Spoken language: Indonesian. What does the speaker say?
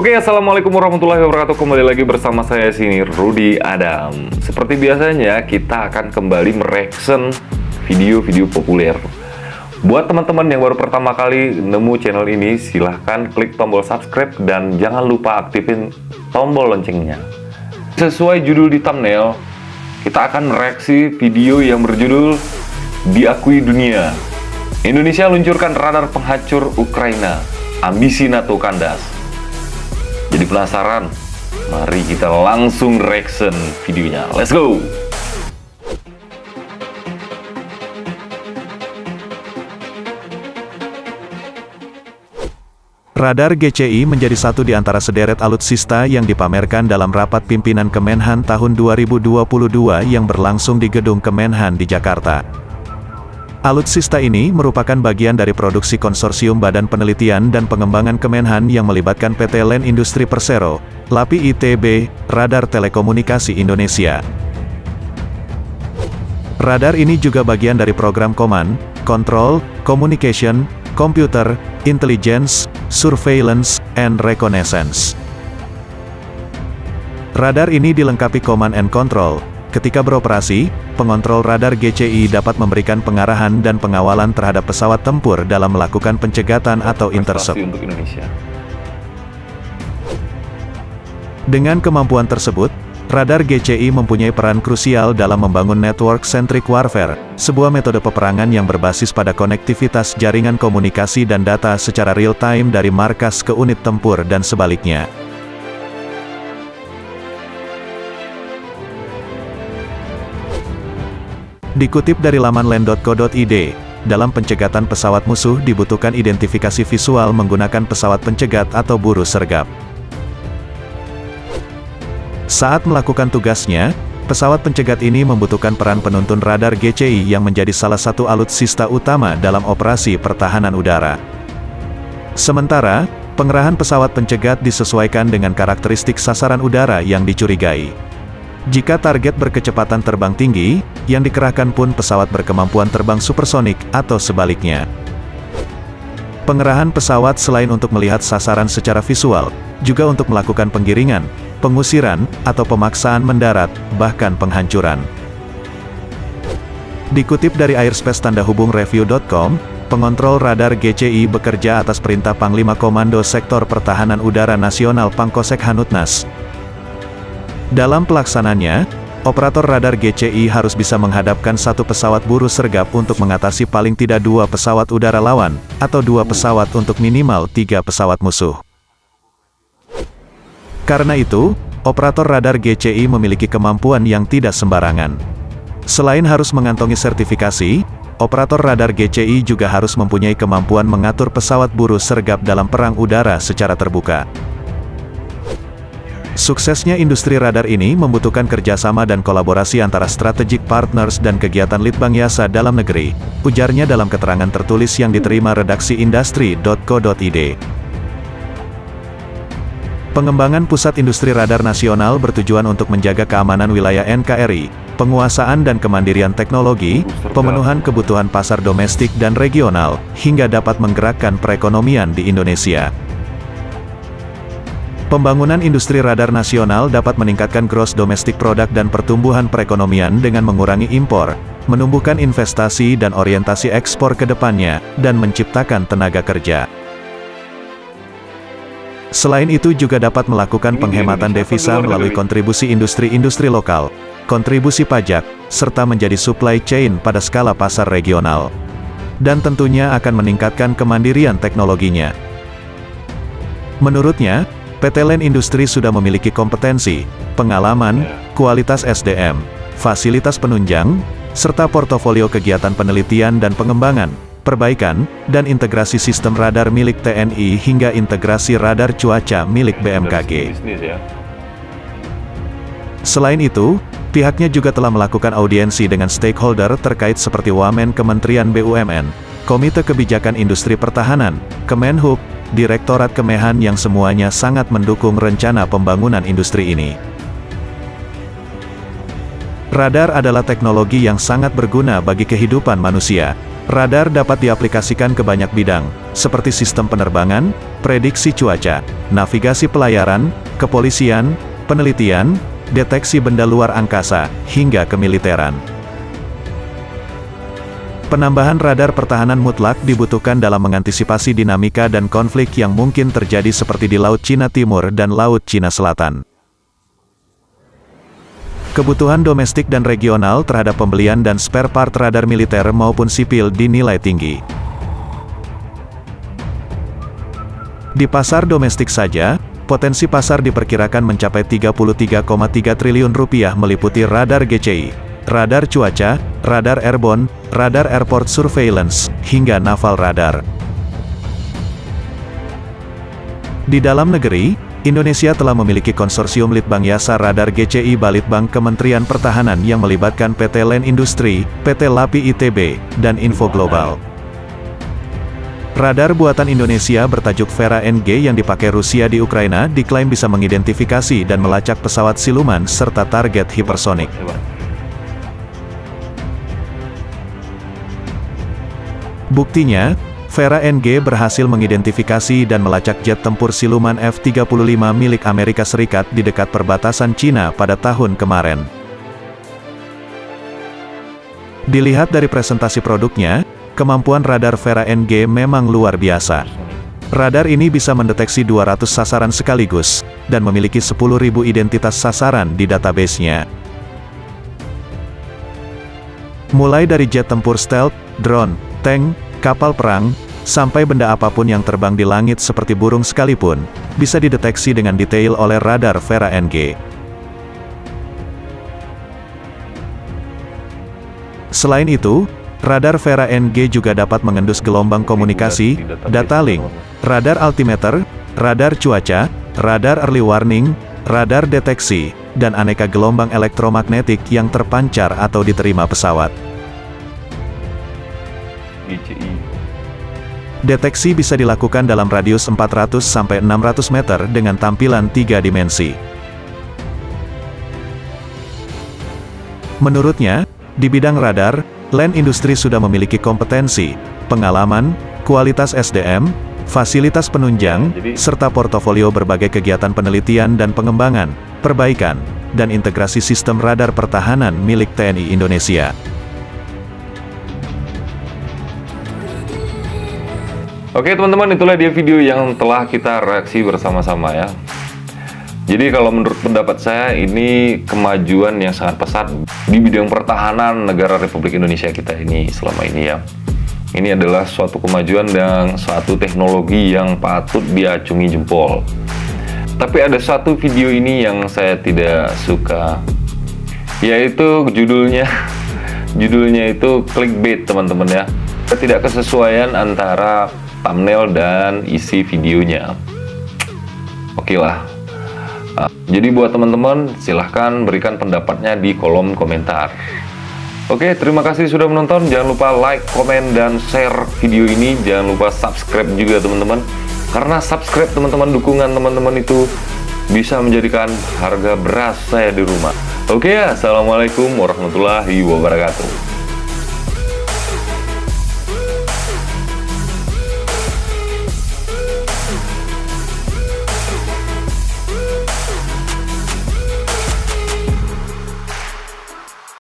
Oke, Assalamualaikum warahmatullahi wabarakatuh. Kembali lagi bersama saya sini, Rudy Adam. Seperti biasanya, kita akan kembali mereaction video-video populer. Buat teman-teman yang baru pertama kali nemu channel ini Silahkan klik tombol subscribe dan jangan lupa aktifin tombol loncengnya. Sesuai judul di thumbnail Kita akan mereaksi video yang berjudul Diakui Dunia. Indonesia luncurkan radar penghancur Ukraina. Ambisi NATO kandas jadi penasaran? Mari kita langsung reaction videonya. Let's go! Radar GCI menjadi satu di antara sederet alutsista yang dipamerkan dalam rapat pimpinan Kemenhan tahun 2022 yang berlangsung di Gedung Kemenhan di Jakarta. Alutsista ini merupakan bagian dari produksi konsorsium Badan Penelitian dan Pengembangan Kemenhan yang melibatkan PT Land Industri Persero, LAPI ITB, Radar Telekomunikasi Indonesia. Radar ini juga bagian dari program Command, Control, Communication, Computer, Intelligence, Surveillance, and Reconnaissance. Radar ini dilengkapi Command and Control, Ketika beroperasi, pengontrol radar GCI dapat memberikan pengarahan dan pengawalan terhadap pesawat tempur dalam melakukan pencegatan atau intercept. Dengan kemampuan tersebut, radar GCI mempunyai peran krusial dalam membangun network-centric warfare, sebuah metode peperangan yang berbasis pada konektivitas jaringan komunikasi dan data secara real-time dari markas ke unit tempur dan sebaliknya. Dikutip dari laman land.co.id, dalam pencegatan pesawat musuh dibutuhkan identifikasi visual menggunakan pesawat pencegat atau buru sergap. Saat melakukan tugasnya, pesawat pencegat ini membutuhkan peran penuntun radar GCI yang menjadi salah satu alutsista utama dalam operasi pertahanan udara. Sementara, pengerahan pesawat pencegat disesuaikan dengan karakteristik sasaran udara yang dicurigai. Jika target berkecepatan terbang tinggi, yang dikerahkan pun pesawat berkemampuan terbang supersonik, atau sebaliknya. Pengerahan pesawat selain untuk melihat sasaran secara visual, juga untuk melakukan penggiringan, pengusiran, atau pemaksaan mendarat, bahkan penghancuran. Dikutip dari Airspace Tanda Hubung Review.com, pengontrol radar GCI bekerja atas perintah Panglima Komando Sektor Pertahanan Udara Nasional Pangkosek Hanutnas, dalam pelaksananya, operator radar GCI harus bisa menghadapkan satu pesawat buru sergap untuk mengatasi paling tidak dua pesawat udara lawan, atau dua pesawat untuk minimal tiga pesawat musuh. Karena itu, operator radar GCI memiliki kemampuan yang tidak sembarangan. Selain harus mengantongi sertifikasi, operator radar GCI juga harus mempunyai kemampuan mengatur pesawat buru sergap dalam perang udara secara terbuka. Suksesnya industri radar ini membutuhkan kerjasama dan kolaborasi antara strategic partners dan kegiatan Litbang Yasa dalam negeri, ujarnya dalam keterangan tertulis yang diterima redaksi industri.co.id. Pengembangan Pusat Industri Radar Nasional bertujuan untuk menjaga keamanan wilayah NKRI, penguasaan dan kemandirian teknologi, pemenuhan kebutuhan pasar domestik dan regional, hingga dapat menggerakkan perekonomian di Indonesia. Pembangunan industri radar nasional dapat meningkatkan gross domestic product dan pertumbuhan perekonomian dengan mengurangi impor, menumbuhkan investasi dan orientasi ekspor ke depannya, dan menciptakan tenaga kerja. Selain itu juga dapat melakukan penghematan devisa melalui kontribusi industri-industri lokal, kontribusi pajak, serta menjadi supply chain pada skala pasar regional. Dan tentunya akan meningkatkan kemandirian teknologinya. Menurutnya, PT Land Industri sudah memiliki kompetensi, pengalaman, kualitas SDM, fasilitas penunjang, serta portofolio kegiatan penelitian dan pengembangan, perbaikan, dan integrasi sistem radar milik TNI hingga integrasi radar cuaca milik BMKG. Ya. Selain itu, pihaknya juga telah melakukan audiensi dengan stakeholder terkait seperti Wamen Kementerian BUMN, Komite Kebijakan Industri Pertahanan, Kemenhub, Direktorat Kemehan yang semuanya sangat mendukung rencana pembangunan industri ini. Radar adalah teknologi yang sangat berguna bagi kehidupan manusia. Radar dapat diaplikasikan ke banyak bidang, seperti sistem penerbangan, prediksi cuaca, navigasi pelayaran, kepolisian, penelitian, deteksi benda luar angkasa, hingga kemiliteran. Penambahan radar pertahanan mutlak dibutuhkan dalam mengantisipasi dinamika dan konflik yang mungkin terjadi seperti di Laut Cina Timur dan Laut Cina Selatan. Kebutuhan domestik dan regional terhadap pembelian dan spare part radar militer maupun sipil dinilai tinggi. Di pasar domestik saja, potensi pasar diperkirakan mencapai 33,3 triliun rupiah meliputi radar GCI, radar cuaca, radar airborne, radar airport surveillance, hingga naval radar. Di dalam negeri, Indonesia telah memiliki konsorsium Litbang Yasa Radar GCI Balitbang Kementerian Pertahanan yang melibatkan PT Len Industri, PT Lapi ITB, dan Info Global. Radar buatan Indonesia bertajuk Vera NG yang dipakai Rusia di Ukraina diklaim bisa mengidentifikasi dan melacak pesawat siluman serta target hipersonik. Buktinya, Vera NG berhasil mengidentifikasi dan melacak jet tempur siluman F-35 milik Amerika Serikat di dekat perbatasan Cina pada tahun kemarin. Dilihat dari presentasi produknya, kemampuan radar Vera NG memang luar biasa. Radar ini bisa mendeteksi 200 sasaran sekaligus, dan memiliki 10.000 identitas sasaran di databasenya. Mulai dari jet tempur stealth, drone, tank, kapal perang, sampai benda apa pun yang terbang di langit seperti burung sekalipun, bisa dideteksi dengan detail oleh radar Vera NG. Selain itu, radar Vera NG juga dapat mengendus gelombang komunikasi, data link, radar altimeter, radar cuaca, radar early warning, radar deteksi, dan aneka gelombang elektromagnetik yang terpancar atau diterima pesawat. Deteksi bisa dilakukan dalam radius 400-600 meter dengan tampilan tiga dimensi. Menurutnya, di bidang radar, Land Industri sudah memiliki kompetensi, pengalaman, kualitas SDM, fasilitas penunjang, serta portofolio berbagai kegiatan penelitian dan pengembangan, perbaikan, dan integrasi sistem radar pertahanan milik TNI Indonesia. Oke teman-teman, itulah dia video yang telah kita reaksi bersama-sama ya. Jadi kalau menurut pendapat saya ini kemajuan yang sangat pesat di bidang pertahanan negara Republik Indonesia kita ini selama ini ya. Ini adalah suatu kemajuan dan suatu teknologi yang patut diacungi jempol. Tapi ada satu video ini yang saya tidak suka, yaitu judulnya, judulnya itu clickbait teman-teman ya. Tidak kesesuaian antara thumbnail dan isi videonya oke lah uh, jadi buat teman-teman silahkan berikan pendapatnya di kolom komentar Oke, terima kasih sudah menonton. Jangan lupa like, komen, dan share video ini. Jangan lupa subscribe juga teman-teman. Karena subscribe teman-teman, dukungan teman-teman itu bisa menjadikan harga beras saya di rumah. Oke ya, Assalamualaikum warahmatullahi wabarakatuh.